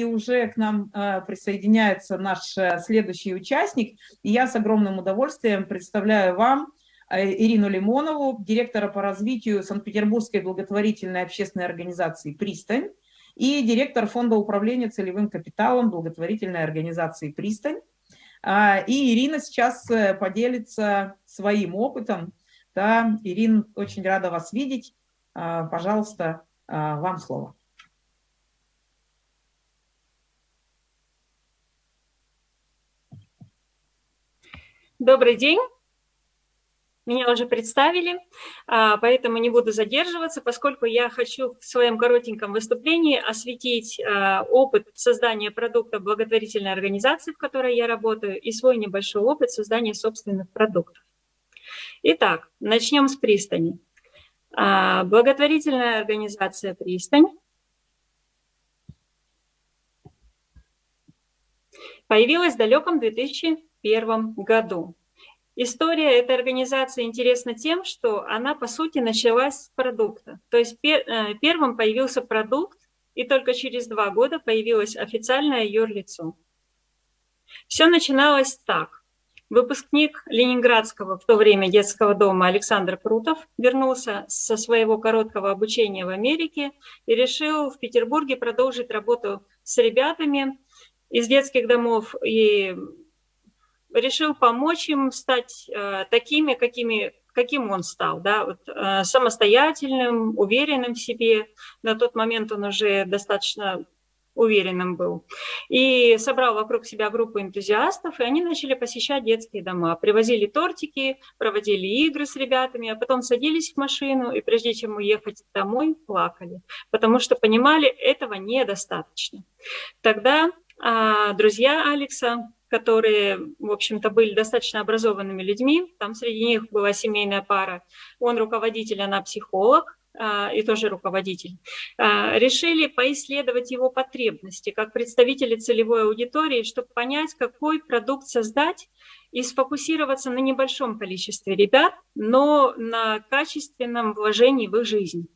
и уже к нам э, присоединяется наш э, следующий участник. И я с огромным удовольствием представляю вам Ирину Лимонову, директора по развитию Санкт-Петербургской благотворительной общественной организации «Пристань» и директор фонда управления целевым капиталом благотворительной организации «Пристань». А, и Ирина сейчас поделится своим опытом. Да, Ирина, очень рада вас видеть. А, пожалуйста, вам слово. Добрый день. Меня уже представили, а, поэтому не буду задерживаться, поскольку я хочу в своем коротеньком выступлении осветить а, опыт создания продукта благотворительной организации, в которой я работаю, и свой небольшой опыт создания собственных продуктов. Итак, начнем с пристани. А, благотворительная организация «Пристань» появилась в далеком 2000 1991 году. История этой организации интересна тем, что она, по сути, началась с продукта. То есть э, первым появился продукт, и только через два года появилось официальное юрлицо. Все начиналось так. Выпускник Ленинградского в то время детского дома Александр Крутов вернулся со своего короткого обучения в Америке и решил в Петербурге продолжить работу с ребятами из детских домов и решил помочь им стать э, такими, какими, каким он стал, да, вот, э, самостоятельным, уверенным в себе. На тот момент он уже достаточно уверенным был. И собрал вокруг себя группу энтузиастов, и они начали посещать детские дома. Привозили тортики, проводили игры с ребятами, а потом садились в машину, и прежде чем уехать домой, плакали, потому что понимали, этого недостаточно. Тогда а, друзья Алекса которые, в общем-то, были достаточно образованными людьми. Там среди них была семейная пара. Он руководитель, она психолог а, и тоже руководитель, а, решили поисследовать его потребности как представители целевой аудитории, чтобы понять, какой продукт создать и сфокусироваться на небольшом количестве ребят, но на качественном вложении в их жизнь.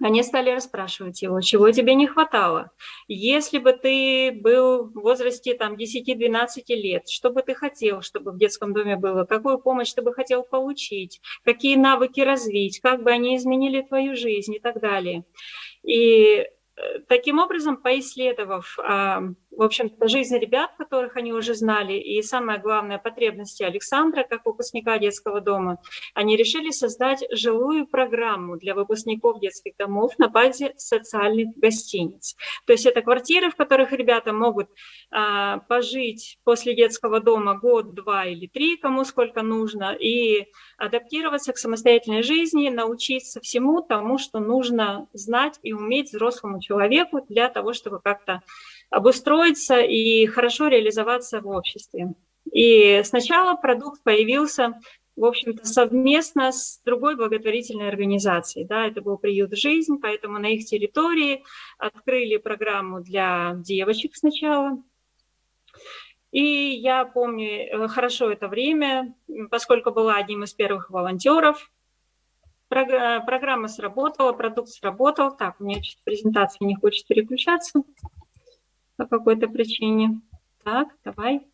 Они стали расспрашивать его, чего тебе не хватало. Если бы ты был в возрасте там 10-12 лет, что бы ты хотел, чтобы в детском доме было, какую помощь ты бы хотел получить, какие навыки развить, как бы они изменили твою жизнь и так далее. И Э, таким образом, поисследовав, а, в общем-то, жизнь ребят, которых они уже знали, и самое главное, потребности Александра, как выпускника детского дома, они решили создать жилую программу для выпускников детских домов на базе социальных гостиниц. То есть это квартиры, в которых ребята могут а, пожить после детского дома год, два или три, кому сколько нужно, и адаптироваться к самостоятельной жизни, научиться всему тому, что нужно знать и уметь взрослому человеку для того, чтобы как-то обустроиться и хорошо реализоваться в обществе. И сначала продукт появился, в общем-то, совместно с другой благотворительной организацией. Да, это был приют «Жизнь», поэтому на их территории открыли программу для девочек сначала. И я помню э, хорошо это время, поскольку была одним из первых волонтеров Программа сработала, продукт сработал. Так, у меня презентация не хочет переключаться по какой-то причине. Так, давай.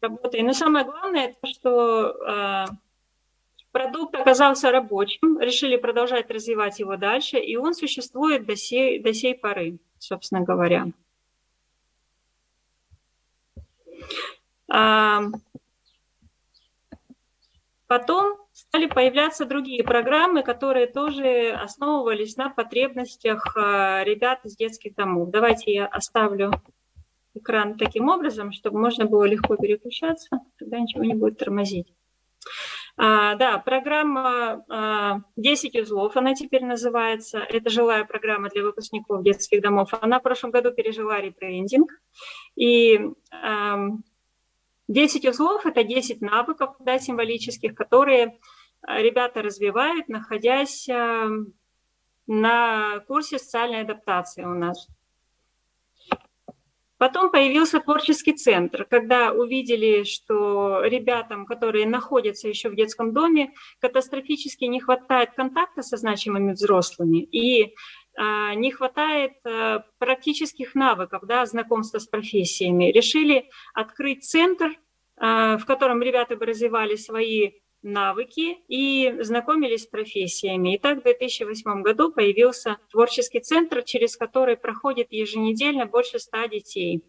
Работай. Но самое главное, это что э, продукт оказался рабочим, решили продолжать развивать его дальше, и он существует до сей, до сей поры, собственно говоря. А, потом стали появляться другие программы, которые тоже основывались на потребностях а, ребят из детских домов. Давайте я оставлю экран таким образом, чтобы можно было легко переключаться, тогда ничего не будет тормозить. А, да, программа а, 10 узлов, она теперь называется. Это жилая программа для выпускников детских домов. Она в прошлом году пережила ребрендинг. И а, 10 узлов – это 10 навыков да, символических, которые э, ребята развивают, находясь э, на курсе социальной адаптации у нас. Потом появился творческий центр, когда увидели, что ребятам, которые находятся еще в детском доме, катастрофически не хватает контакта со значимыми взрослыми. И не хватает практических навыков, да, знакомства с профессиями. Решили открыть центр, в котором ребята бы развивали свои навыки и знакомились с профессиями. И так в 2008 году появился творческий центр, через который проходит еженедельно больше ста детей.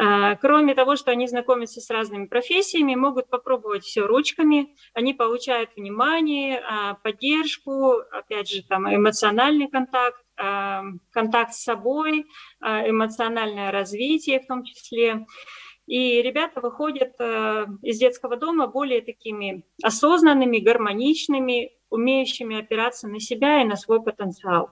А, кроме того, что они знакомятся с разными профессиями, могут попробовать все ручками, они получают внимание, а, поддержку, опять же, там эмоциональный контакт, а, контакт с собой, эмоциональное развитие в том числе. И ребята выходят э, из детского дома более такими осознанными, гармоничными, умеющими опираться на себя и на свой потенциал.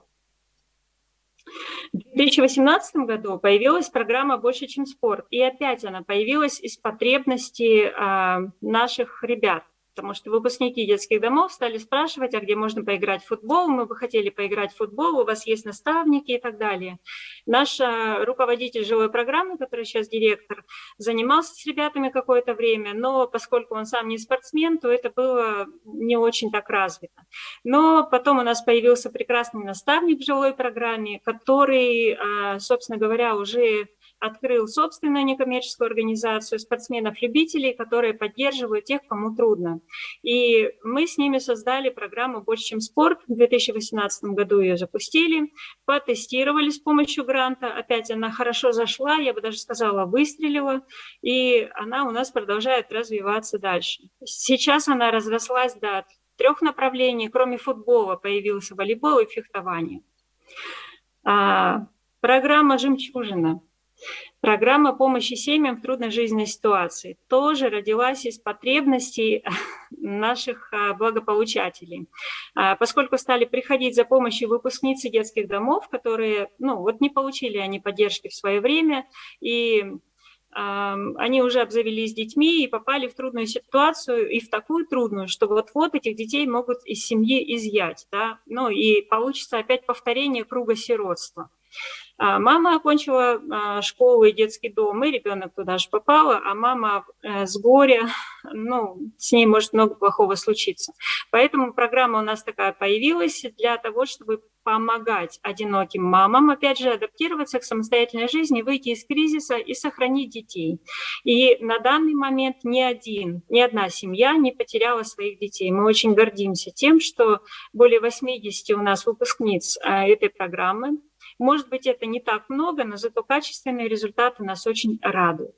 В 2018 году появилась программа «Больше, чем спорт». И опять она появилась из потребностей э, наших ребят потому что выпускники детских домов стали спрашивать, а где можно поиграть в футбол, мы бы хотели поиграть в футбол, у вас есть наставники и так далее. Наш э, руководитель жилой программы, который сейчас директор, занимался с ребятами какое-то время, но поскольку он сам не спортсмен, то это было не очень так развито. Но потом у нас появился прекрасный наставник в жилой программе, который, э, собственно говоря, уже открыл собственную некоммерческую организацию спортсменов-любителей, которые поддерживают тех, кому трудно. И мы с ними создали программу «Больше, чем спорт». В 2018 году ее запустили, потестировали с помощью гранта. Опять она хорошо зашла, я бы даже сказала, выстрелила. И она у нас продолжает развиваться дальше. Сейчас она разрослась до трех направлений. Кроме футбола появился волейбол и фехтование. А, программа «Жемчужина» Программа помощи семьям в трудной жизненной ситуации тоже родилась из потребностей наших а, благополучателей. А, поскольку стали приходить за помощью выпускницы детских домов, которые ну, вот не получили они поддержки в свое время, и они уже обзавелись детьми и попали в трудную ситуацию, и в такую трудную, что вот-вот этих детей могут из семьи изъять. Да? Ну и получится опять повторение круга сиротства. А, мама окончила а, школу и детский дом, и ребенок туда же попала, а мама э, с горя, ну, с ней может много плохого случиться. Поэтому программа у нас такая появилась для того, чтобы помогать одиноким мамам, опять же, адаптироваться к самостоятельной жизни, выйти из кризиса и сохранить детей. И на данный момент ни один, ни одна семья не потеряла своих детей. Мы очень гордимся тем, что более 80 у нас выпускниц а, этой программы, может быть, это не так много, но зато качественные результаты нас очень радуют.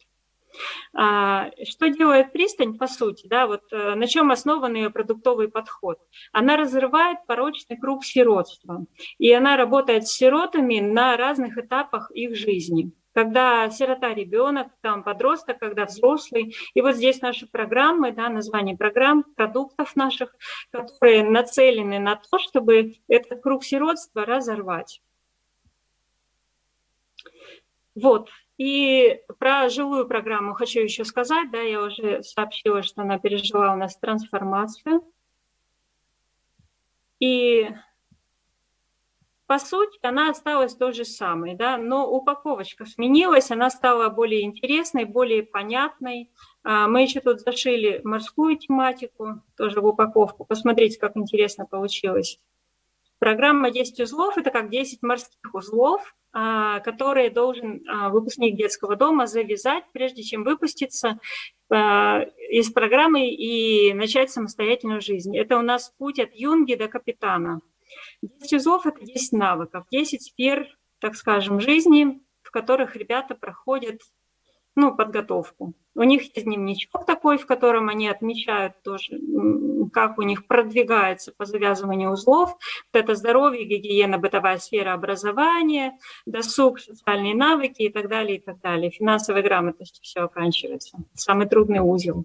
А, что делает пристань, по сути, да, вот э, на чем основан ее продуктовый подход? Она разрывает порочный круг сиротства, и она работает с сиротами на разных этапах их жизни когда сирота ребенок, там подросток, когда взрослый. И вот здесь наши программы, да, название программ, продуктов наших, которые нацелены на то, чтобы этот круг сиротства разорвать. Вот. И про жилую программу хочу еще сказать, да, я уже сообщила, что она пережила у нас трансформацию. И по сути она осталась той же самой, да, но упаковочка сменилась, она стала более интересной, более понятной. А, мы еще тут зашили морскую тематику, тоже в упаковку. Посмотрите, как интересно получилось. Программа 10 узлов – это как 10 морских узлов, которые должен а, выпускник детского дома завязать, прежде чем выпуститься а, из программы и начать самостоятельную жизнь. Это у нас путь от юнги до капитана. 10 узлов – это 10 навыков, 10 сфер, так скажем, жизни, в которых ребята проходят ну, подготовку. У них есть дневничок такой, в котором они отмечают тоже, как у них продвигается по завязыванию узлов. Вот это здоровье, гигиена, бытовая сфера образования, досуг, социальные навыки и так далее, и так далее. Финансовой грамотностью все оканчивается. Самый трудный узел.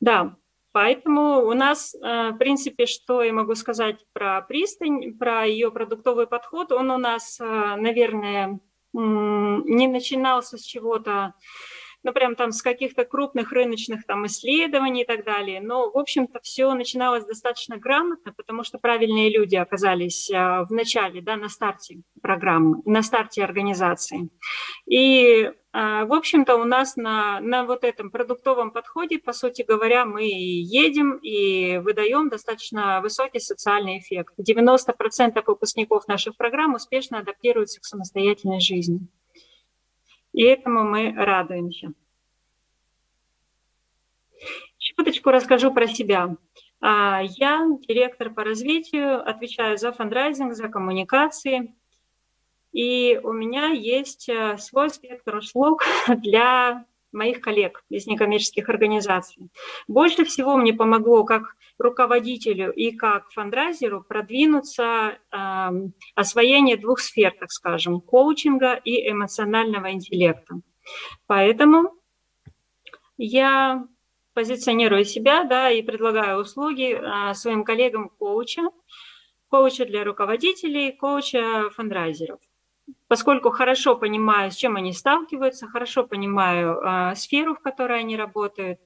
Да, Поэтому у нас, э, в принципе, что я могу сказать про пристань, про ее продуктовый подход, он у нас, э, наверное, не начинался с чего-то ну, прям там с каких-то крупных рыночных там исследований и так далее. Но, в общем-то, все начиналось достаточно грамотно, потому что правильные люди оказались а, в начале, да, на старте программы, на старте организации. И, а, в общем-то, у нас на, на вот этом продуктовом подходе, по сути говоря, мы едем и выдаем достаточно высокий социальный эффект. 90% выпускников наших программ успешно адаптируются к самостоятельной жизни. И этому мы радуемся. Чуточку расскажу про себя. А, я директор по развитию, отвечаю за фандрайзинг, за коммуникации. И у меня есть э, свой спектр услуг для моих коллег из некоммерческих организаций. Больше всего мне помогло как руководителю и как фандрайзеру продвинуться э, освоение двух сфер, так скажем, коучинга и эмоционального интеллекта. Поэтому я позиционирую себя да, и предлагаю услуги э, своим коллегам коуча, коуча для руководителей, коуча фандрайзеров поскольку хорошо понимаю, с чем они сталкиваются, хорошо понимаю э, сферу, в которой они работают,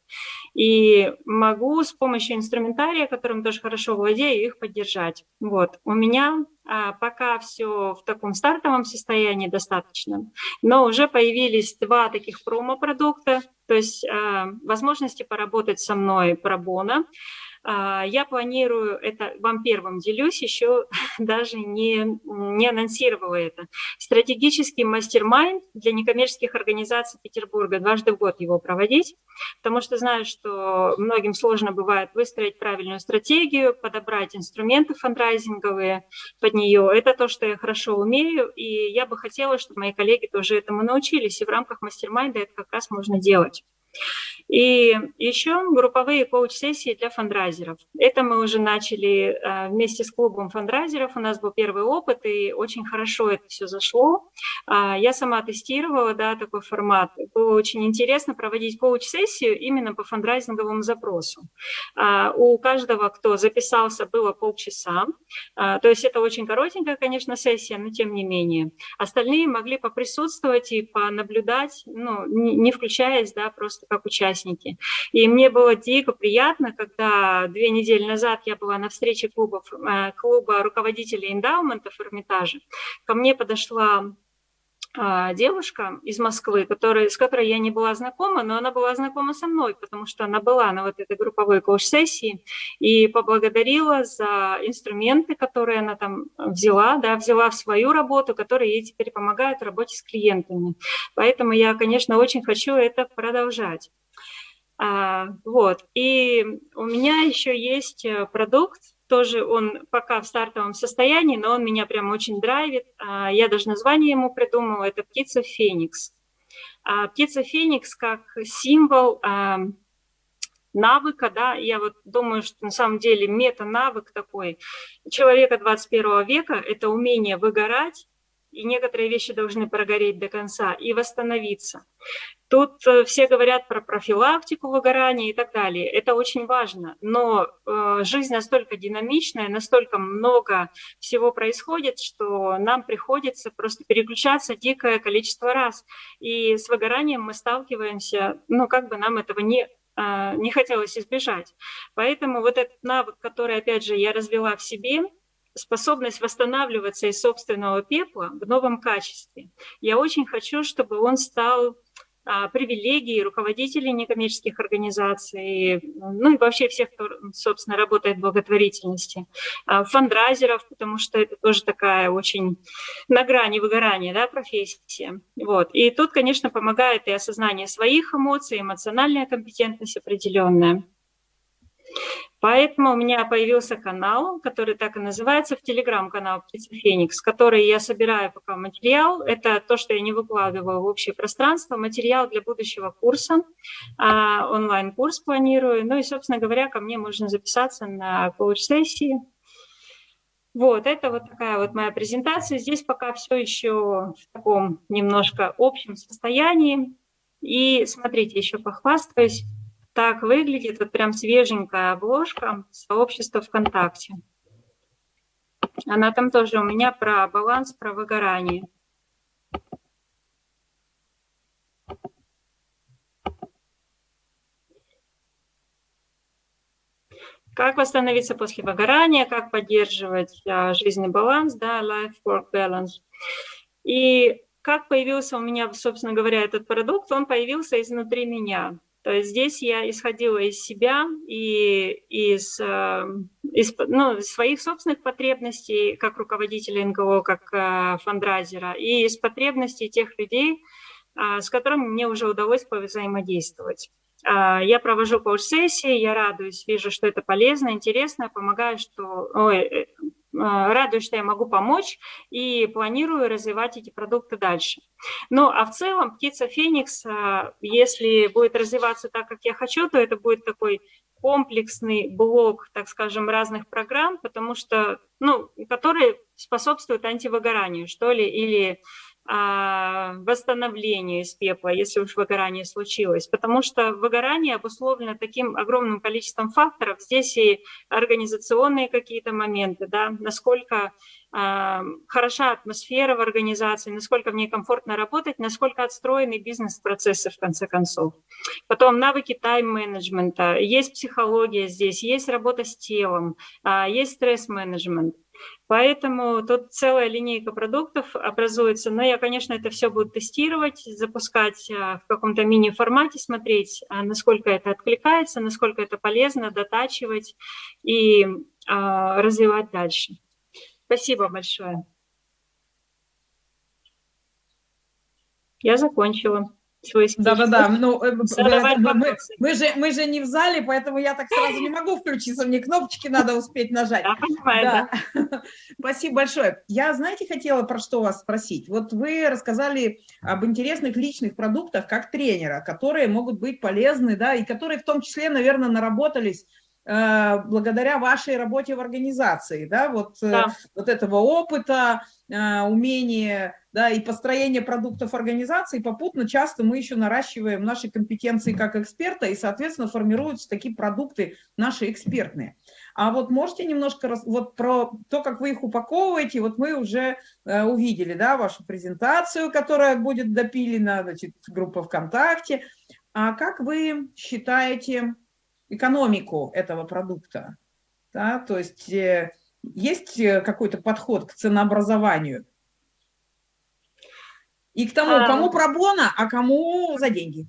и могу с помощью инструментария, которым тоже хорошо владею, их поддержать. Вот. У меня а, пока все в таком стартовом состоянии достаточно, но уже появились два таких промо-продукта, то есть а, возможности поработать со мной пробона, я планирую, это вам первым делюсь, еще даже не, не анонсировала это. Стратегический мастер-майнд для некоммерческих организаций Петербурга. Дважды в год его проводить, потому что знаю, что многим сложно бывает выстроить правильную стратегию, подобрать инструменты фандрайзинговые под нее. Это то, что я хорошо умею, и я бы хотела, чтобы мои коллеги тоже этому научились, и в рамках мастер-майнда это как раз можно делать. И еще групповые коуч-сессии для фандрайзеров. Это мы уже начали э, вместе с клубом фандрайзеров. У нас был первый опыт, и очень хорошо это все зашло. А, я сама тестировала да, такой формат. Было очень интересно проводить коуч-сессию именно по фандрайзинговому запросу. А, у каждого, кто записался, было полчаса. А, то есть это очень коротенькая, конечно, сессия, но тем не менее. Остальные могли поприсутствовать и понаблюдать, ну, не включаясь, да, просто как участники. И мне было дико приятно, когда две недели назад я была на встрече клуба, э, клуба руководителей эндаумента Эрмитажа. Ко мне подошла девушка из Москвы, которая, с которой я не была знакома, но она была знакома со мной, потому что она была на вот этой групповой коуч-сессии и поблагодарила за инструменты, которые она там взяла, да, взяла в свою работу, которые ей теперь помогают в работе с клиентами. Поэтому я, конечно, очень хочу это продолжать. А, вот. И у меня еще есть э, продукт, тоже он пока в стартовом состоянии, но он меня прям очень драйвит. А, я даже название ему придумала, это птица Феникс. А, птица Феникс как символ навыка, да, я вот думаю, что на самом деле мета-навык такой человека 21 века – это умение выгорать, и некоторые вещи должны прогореть до конца и восстановиться. Тут э, все говорят про профилактику выгорания и так далее. Это очень важно. Но э, жизнь настолько динамичная, настолько много всего происходит, что нам приходится просто переключаться дикое количество раз. И с выгоранием мы сталкиваемся, ну, как бы нам этого не э, не хотелось избежать. Поэтому вот этот навык, который, опять же, я развела в себе, способность восстанавливаться из собственного пепла в новом качестве. Я очень хочу, чтобы он стал а, привилегией руководителей некоммерческих организаций, ну и вообще всех, кто, собственно, работает в благотворительности, а, фандрайзеров, потому что это тоже такая очень на грани выгорания да, профессия. Вот. И тут, конечно, помогает и осознание своих эмоций, эмоциональная компетентность определенная. Поэтому у меня появился канал, который так и называется, в Телеграм-канал «Птица Феникс», который я собираю пока материал. Это то, что я не выкладываю в общее пространство, материал для будущего курса, а, онлайн-курс планирую. Ну и, собственно говоря, ко мне можно записаться на коуч-сессии. Вот, это вот такая вот моя презентация. Здесь пока все еще в таком немножко общем состоянии. И смотрите, еще похвастаюсь так выглядит вот прям свеженькая обложка сообщества ВКонтакте. Она там тоже у меня про баланс, про выгорание. Как восстановиться после выгорания, как поддерживать а, жизненный баланс, да, life-work balance. И как появился у меня, собственно говоря, этот продукт, он появился изнутри меня. То есть здесь я исходила из себя и из, э, из ну, своих собственных потребностей как руководителя НГО, как э, фандрайзера, и из потребностей тех людей, э, с которыми мне уже удалось повзаимодействовать. Я провожу коуч-сессии, я радуюсь, вижу, что это полезно, интересно, помогаю, что, ой, а, радуюсь, что я могу помочь и планирую развивать эти продукты дальше. Ну, а в целом птица Феникс, а, если будет развиваться так, как я хочу, то это будет такой комплексный блок, так скажем, разных программ, потому что, ну, которые способствуют антивыгоранию, что ли, или восстановлению из пепла, если уж выгорание случилось. Потому что выгорание обусловлено таким огромным количеством факторов. Здесь и организационные какие-то моменты, да, насколько а, хороша атмосфера в организации, насколько в ней комфортно работать, насколько отстроены бизнес-процессы в конце концов. Потом навыки тайм-менеджмента, есть психология здесь, есть работа с телом, а, есть стресс-менеджмент. Поэтому тут целая линейка продуктов образуется. Но я, конечно, это все буду тестировать, запускать а, в каком-то мини-формате, смотреть, а, насколько это откликается, насколько это полезно, дотачивать и а, развивать дальше. Спасибо большое. Я закончила Да-да-да, ну, э, мы, мы, же, мы же не в зале, поэтому я так сразу не могу включиться, мне кнопочки надо успеть нажать. Понимаю, да. да. Спасибо большое. Я, знаете, хотела про что вас спросить. Вот вы рассказали об интересных личных продуктах как тренера, которые могут быть полезны, да, и которые в том числе, наверное, наработались благодаря вашей работе в организации, да, вот, э, да. вот этого опыта, э, умения, да, и построения продуктов организации, попутно часто мы еще наращиваем наши компетенции как эксперта, и, соответственно, формируются такие продукты наши экспертные. А вот можете немножко, вот про то, как вы их упаковываете, вот мы уже увидели, да, вашу презентацию, которая будет допилена, значит, группа ВКонтакте. А как вы считаете, экономику этого продукта. Да? То есть э, есть э, какой-то подход к ценообразованию. И к тому, кому пробона, а кому за деньги.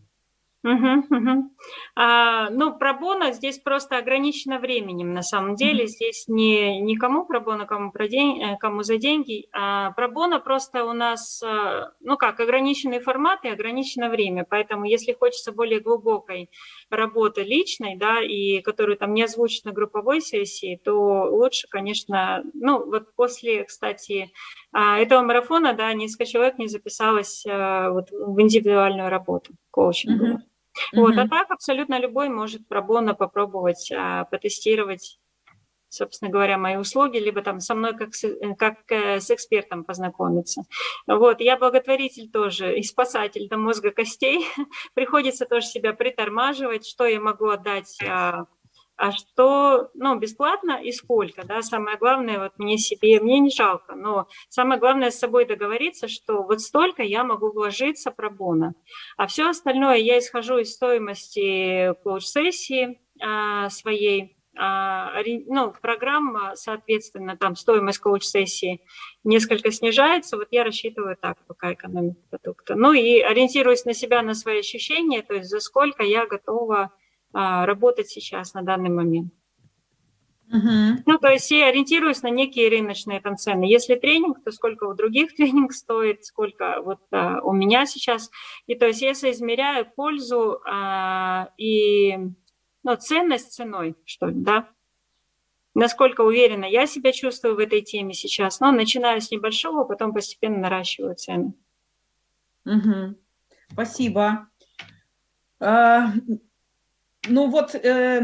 Угу, угу. А, ну, пробона здесь просто ограничено временем, на самом деле. Угу. Здесь не никому пробона, кому, про день, э, кому за деньги. А пробона просто у нас, э, ну как, ограниченный формат и ограничено время. Поэтому если хочется более глубокой работы личной, да, и которую там не озвучить на групповой сессии, то лучше, конечно, ну вот после, кстати, а, этого марафона, да, несколько человек не записалось э, вот, в индивидуальную работу коучинговую. Угу. Вот, а так абсолютно любой может пробона попробовать а, потестировать, собственно говоря, мои услуги, либо там со мной как с, э, как э, с экспертом познакомиться. Вот, я благотворитель тоже и спасатель до мозга костей. Приходится тоже себя притормаживать, что я могу отдать а, а что, ну, бесплатно и сколько, да, самое главное, вот мне себе, мне не жалко, но самое главное с собой договориться, что вот столько я могу вложиться пробона, а все остальное я исхожу из стоимости коуч-сессии а, своей, а, ну, программа, соответственно, там стоимость коуч-сессии несколько снижается, вот я рассчитываю так, пока экономика продукта. Ну и ориентируясь на себя, на свои ощущения, то есть за сколько я готова работать сейчас на данный момент. Uh Ну, то есть я ориентируюсь на некие рыночные там цены. Если тренинг, то сколько у других тренинг стоит, сколько вот а, у меня сейчас. И то есть я соизмеряю пользу а, и ну, ценность ценой, что ли, да. Насколько уверенно я себя чувствую в этой теме сейчас. Но начинаю с небольшого, потом постепенно наращиваю цены. Угу. Спасибо. А, ну вот, э,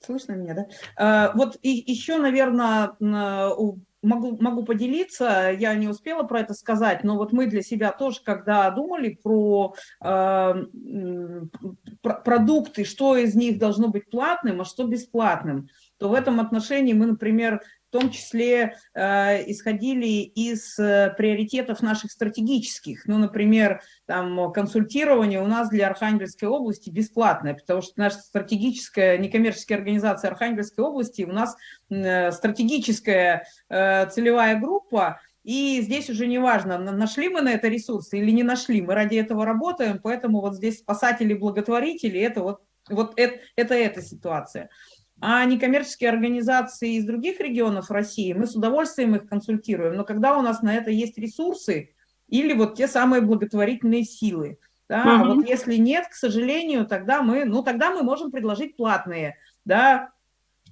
слышно меня, да? Э, вот и, еще, наверное, могу, могу поделиться, я не успела про это сказать, но вот мы для себя тоже, когда думали про, э, про продукты, что из них должно быть платным, а что бесплатным, то в этом отношении мы, например, в том числе э, исходили из э, приоритетов наших стратегических. Ну, например, там консультирование у нас для Архангельской области бесплатное, потому что наша стратегическая некоммерческая организация Архангельской области, у нас э, стратегическая э, целевая группа, и здесь уже не важно, нашли мы на это ресурсы или не нашли, мы ради этого работаем, поэтому вот здесь спасатели-благотворители, это вот, вот это, это эта ситуация. А некоммерческие организации из других регионов России, мы с удовольствием их консультируем, но когда у нас на это есть ресурсы или вот те самые благотворительные силы, да, угу. а вот если нет, к сожалению, тогда мы, ну, тогда мы можем предложить платные, да,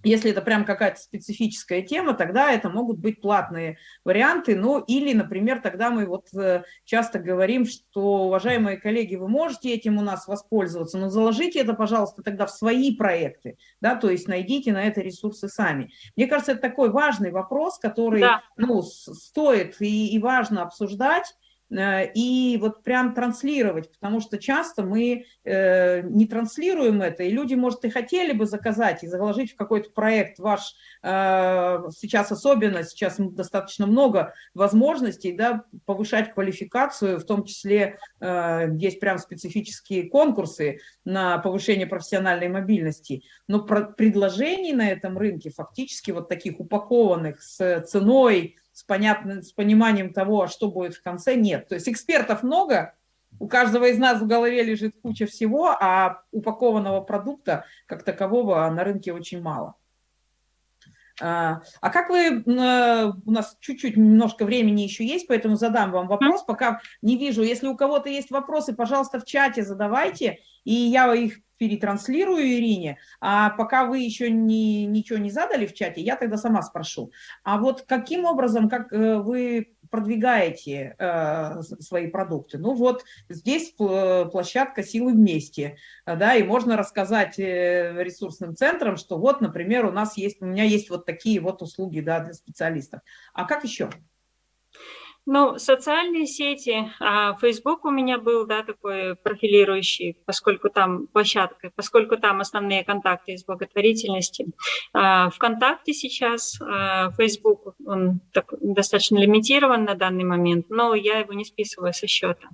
если это прям какая-то специфическая тема, тогда это могут быть платные варианты. Ну, или, например, тогда мы вот э, часто говорим, что, уважаемые коллеги, вы можете этим у нас воспользоваться, но заложите это, пожалуйста, тогда в свои проекты, да, то есть найдите на это ресурсы сами. Мне кажется, это такой важный вопрос, который, да. ну, стоит и, и важно обсуждать, и вот прям транслировать, потому что часто мы э, не транслируем это, и люди, может, и хотели бы заказать и заложить в какой-то проект ваш, э, сейчас особенно, сейчас достаточно много возможностей, да, повышать квалификацию, в том числе есть прям специфические конкурсы на повышение профессиональной мобильности, но предложений на этом рынке фактически вот таких упакованных с ценой, с, понятным, с пониманием того, а что будет в конце, нет. То есть экспертов много, у каждого из нас в голове лежит куча всего, а упакованного продукта как такового на рынке очень мало. А, а как вы, у нас чуть-чуть немножко времени еще есть, поэтому задам вам вопрос, пока не вижу. Если у кого-то есть вопросы, пожалуйста, в чате задавайте, и я их перетранслирую Ирине, а пока вы еще не, ничего не задали в чате, я тогда сама спрошу. А вот каким образом, как э, вы продвигаете э, свои продукты? Ну вот здесь площадка «Силы вместе», да, и можно рассказать э, ресурсным центрам, что вот, например, у нас есть, у меня есть вот такие вот услуги, да, для специалистов. А как еще? Ну, социальные сети, а Facebook у меня был, да, такой профилирующий, поскольку там площадка, поскольку там основные контакты из благотворительности. А, ВКонтакте сейчас, а, Facebook, он так, достаточно лимитирован на данный момент, но я его не списываю со счета.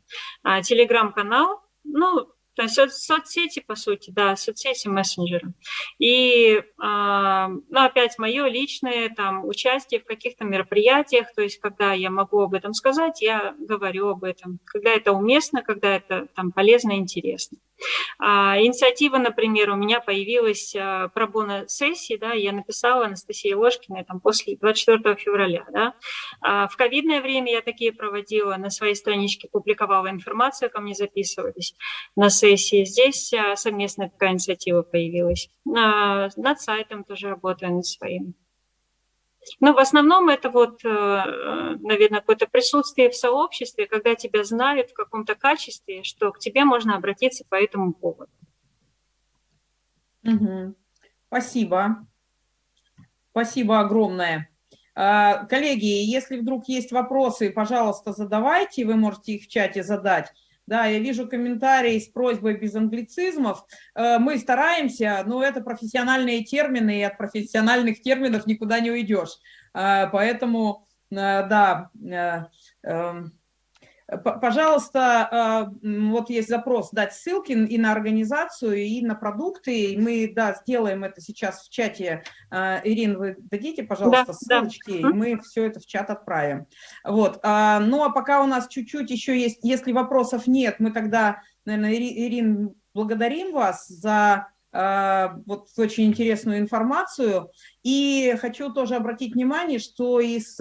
Телеграм-канал, ну, то есть соцсети, по сути, да, соцсети, мессенджеры. И, э, ну, опять, мое личное там участие в каких-то мероприятиях, то есть когда я могу об этом сказать, я говорю об этом. Когда это уместно, когда это там полезно интересно. А, инициатива, например, у меня появилась а, пробона сессии, да, я написала Анастасии Ложкиной там после 24 февраля, да. А, в ковидное время я такие проводила, на своей страничке публиковала информацию, ко мне записывались на сессии. Здесь а, совместная такая инициатива появилась. А, над сайтом тоже работаю над своим. Но в основном это вот, э, наверное, какое-то присутствие в сообществе, когда тебя знают в каком-то качестве, что к тебе можно обратиться по этому поводу. Угу. Спасибо. Спасибо огромное. А, коллеги, если вдруг есть вопросы, пожалуйста, задавайте, вы можете их в чате задать. Да, я вижу комментарии с просьбой без англицизмов. Э, мы стараемся, но это профессиональные термины, и от профессиональных терминов никуда не уйдешь. Э, поэтому, э, да, эм, Пожалуйста, вот есть запрос дать ссылки и на организацию, и на продукты. Мы, да, сделаем это сейчас в чате. Ирина, вы дадите, пожалуйста, да, ссылочки, да. и мы все это в чат отправим. Вот. Ну, а пока у нас чуть-чуть еще есть, если вопросов нет, мы тогда, наверное, Ирин, благодарим вас за а, вот очень интересную информацию. И хочу тоже обратить внимание, что из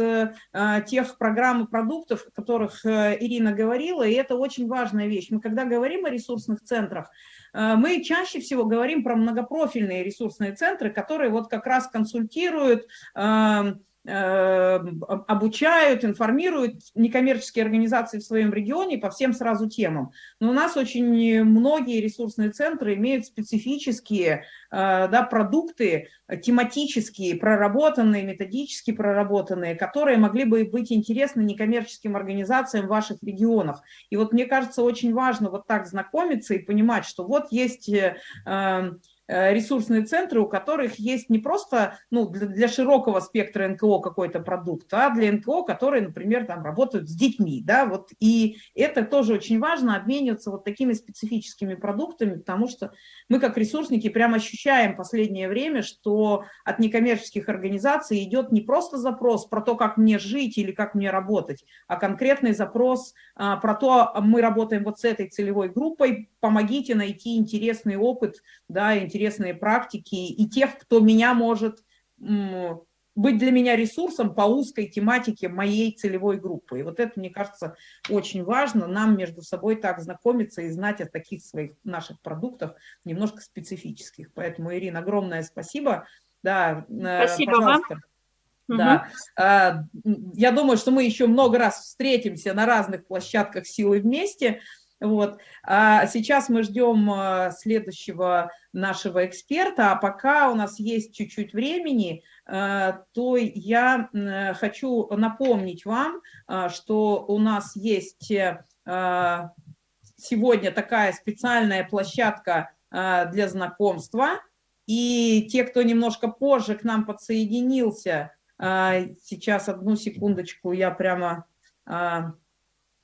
а, тех программ и продуктов, о которых э, Ирина говорила, и это очень важная вещь, мы когда говорим о ресурсных центрах, э, мы чаще всего говорим про многопрофильные ресурсные центры, которые вот как раз консультируют, Э, обучают, информируют некоммерческие организации в своем регионе по всем сразу темам. Но у нас очень многие ресурсные центры имеют специфические Э, да, продукты тематические, проработанные, методически проработанные, которые могли бы быть интересны некоммерческим организациям в ваших регионах. И вот мне кажется, очень важно вот так знакомиться и понимать, что вот есть э, э, ресурсные центры, у которых есть не просто ну, для, для широкого спектра НКО какой-то продукт, а для НКО, которые, например, там работают с детьми, да, вот, и это тоже очень важно, обмениваться вот такими специфическими продуктами, потому что мы как ресурсники прямо ощущаем последнее время, что от некоммерческих организаций идет не просто запрос про то, как мне жить или как мне работать, а конкретный запрос а, про то, мы работаем вот с этой целевой группой, помогите найти интересный опыт, да, интересные практики и тех, кто меня может быть для меня ресурсом по узкой тематике моей целевой группы. И вот это, мне кажется, очень важно, нам между собой так знакомиться и знать о таких своих наших продуктах, немножко специфических. Поэтому, Ирина, огромное спасибо. Да, э, спасибо пожалуйста. вам. Да. Угу. Я думаю, что мы еще много раз встретимся на разных площадках «Силы вместе». Вот. А сейчас мы ждем а, следующего нашего эксперта, а пока у нас есть чуть-чуть времени, а, то я хочу напомнить вам, что у нас есть сегодня такая специальная площадка для знакомства, и те, кто немножко позже к нам подсоединился, сейчас одну секундочку, я прямо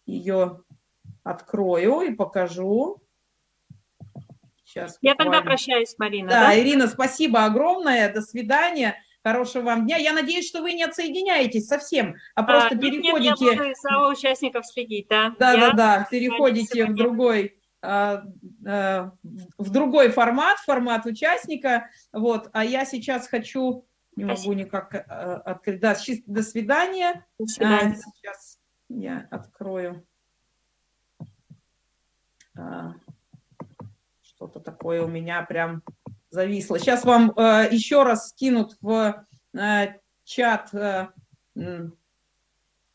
ее открою и покажу. Сейчас Я тогда прощаюсь, Марина. Да, да, Ирина, спасибо огромное, до свидания. Хорошего вам дня. Я надеюсь, что вы не отсоединяетесь совсем, а просто а, переходите... Нет, я буду за участников следить, да. Да-да-да, переходите в другой, а, а, в другой формат, формат участника. Вот, а я сейчас хочу, не могу никак а, открыть, да, до свидания. До свидания. Сейчас я открою. А, что-то такое у меня прям зависло. Сейчас вам э, еще раз скинут в э, чат э,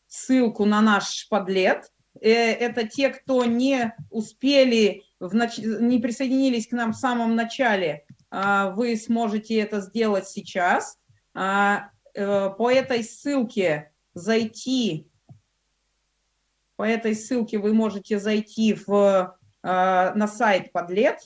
ссылку на наш подлет. Это те, кто не успели, нач... не присоединились к нам в самом начале, а, вы сможете это сделать сейчас. А, по этой ссылке зайти, по этой ссылке вы можете зайти в на сайт Подлет.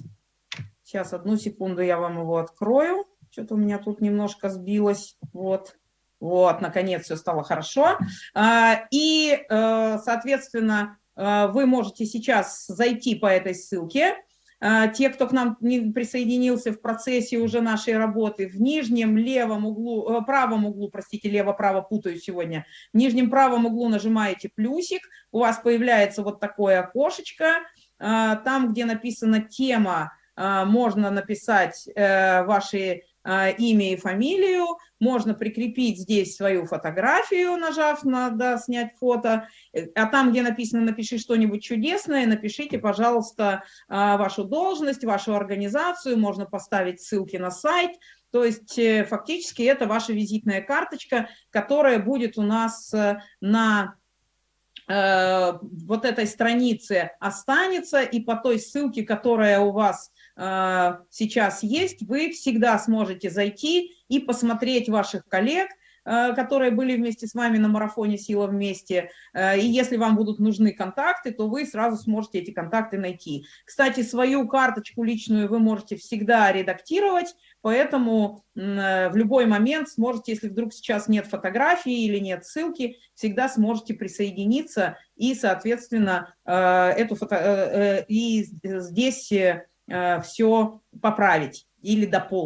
Сейчас, одну секунду, я вам его открою. Что-то у меня тут немножко сбилось. Вот. Вот, наконец все стало хорошо. А, и, э, соответственно, э, вы можете сейчас зайти по этой ссылке. А, те, кто к нам не присоединился в процессе уже нашей работы, в нижнем левом углу, правом углу, простите, лево-право путаю сегодня, в нижнем правом углу нажимаете плюсик, у вас появляется вот такое окошечко, а, там, где написана тема, а, можно написать э, ваши а, имя и фамилию, можно прикрепить здесь свою фотографию, нажав на да, «Снять фото», а там, где написано «Напиши что-нибудь чудесное», напишите, пожалуйста, вашу должность, вашу организацию, можно поставить ссылки на сайт, то есть э, фактически это ваша визитная карточка, которая будет у нас э, на Э, вот этой странице останется, и по той ссылке, которая у вас э, сейчас есть, вы всегда сможете зайти и посмотреть ваших коллег, Э, которые были вместе с вами на марафоне «Сила вместе». Э, и если вам будут нужны контакты, то вы сразу сможете эти контакты найти. Кстати, свою карточку личную вы можете всегда редактировать, поэтому э, в любой момент сможете, если вдруг сейчас нет фотографии или нет ссылки, всегда сможете присоединиться и, соответственно, эту фото... и здесь все поправить или дополнить.